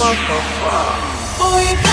motherfucker. Boy,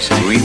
decide.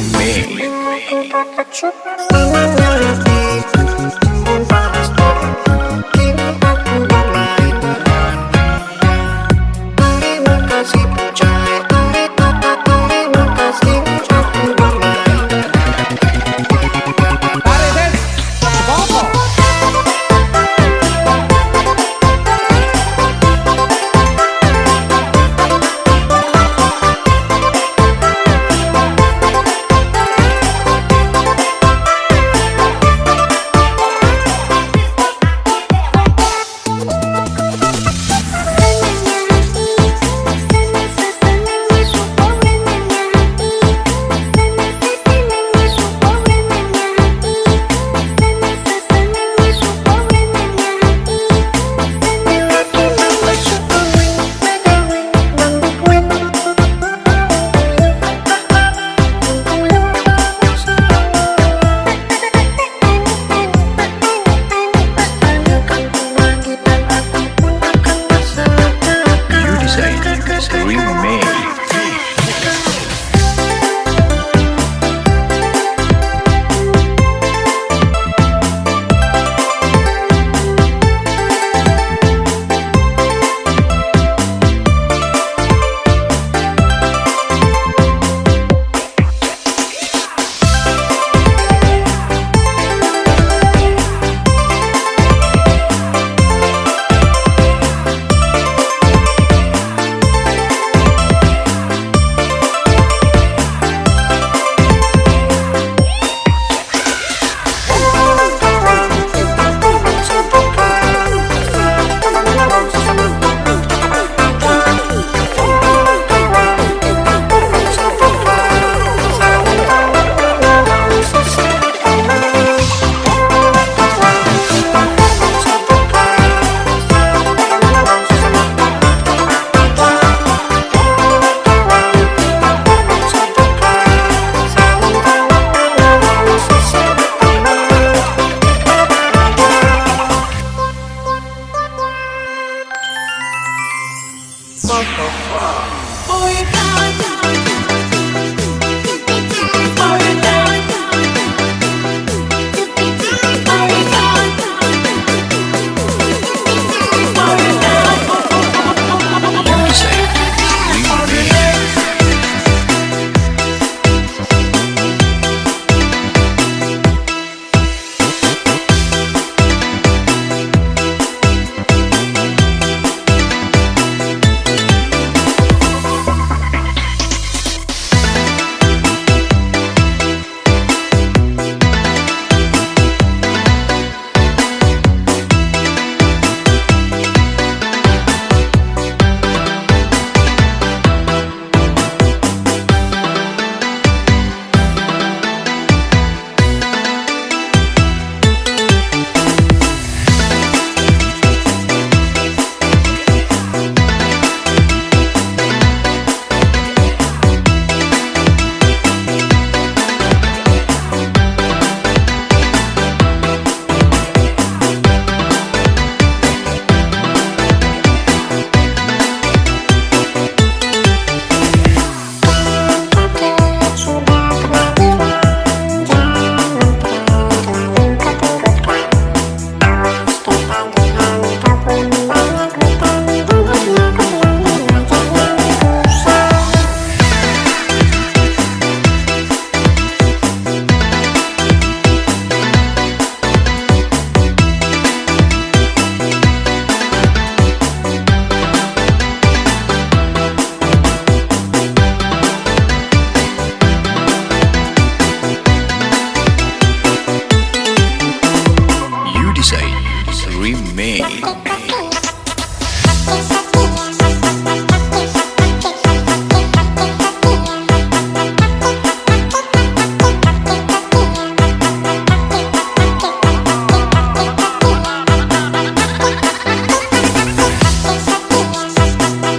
We made.